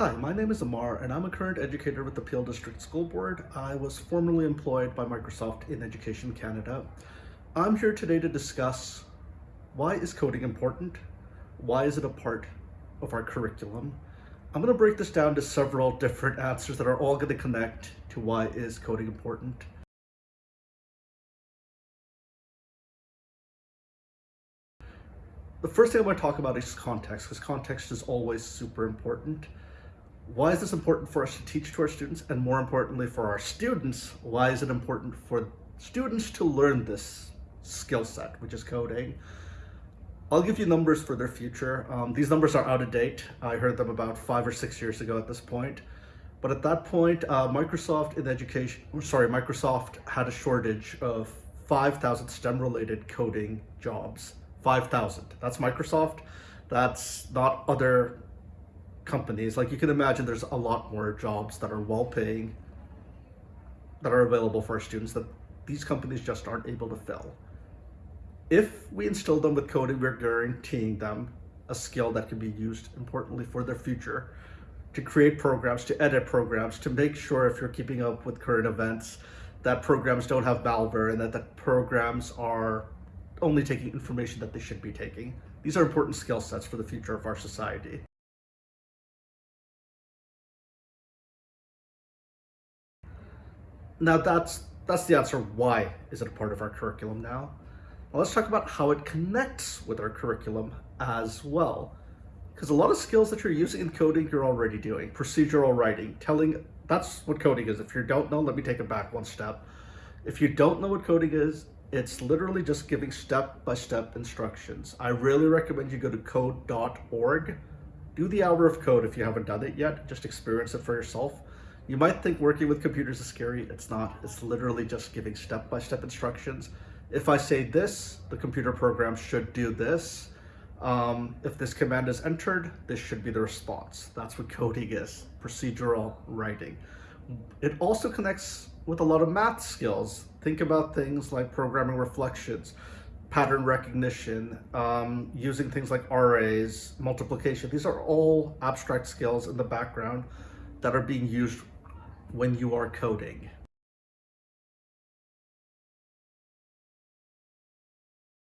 Hi, my name is Amar and I'm a current educator with the Peel District School Board. I was formerly employed by Microsoft in Education Canada. I'm here today to discuss why is coding important? Why is it a part of our curriculum? I'm going to break this down to several different answers that are all going to connect to why is coding important. The first thing I want to talk about is context, because context is always super important. Why is this important for us to teach to our students? And more importantly, for our students, why is it important for students to learn this skill set, which is coding? I'll give you numbers for their future. Um, these numbers are out of date. I heard them about five or six years ago at this point. But at that point, uh, Microsoft in education, sorry, Microsoft had a shortage of 5,000 STEM related coding jobs. 5,000. That's Microsoft. That's not other companies, like you can imagine there's a lot more jobs that are well paying that are available for our students that these companies just aren't able to fill. If we instill them with coding, we're guaranteeing them a skill that can be used importantly for their future to create programs, to edit programs, to make sure if you're keeping up with current events, that programs don't have malware and that the programs are only taking information that they should be taking. These are important skill sets for the future of our society. Now that's that's the answer. Why is it a part of our curriculum now? Let's talk about how it connects with our curriculum as well. Because a lot of skills that you're using in coding, you're already doing. Procedural writing, telling, that's what coding is. If you don't know, let me take it back one step. If you don't know what coding is, it's literally just giving step-by-step -step instructions. I really recommend you go to code.org. Do the hour of code if you haven't done it yet. Just experience it for yourself. You might think working with computers is scary. It's not. It's literally just giving step-by-step -step instructions. If I say this, the computer program should do this. Um, if this command is entered, this should be the response. That's what coding is, procedural writing. It also connects with a lot of math skills. Think about things like programming reflections, pattern recognition, um, using things like arrays, multiplication. These are all abstract skills in the background that are being used when you are coding.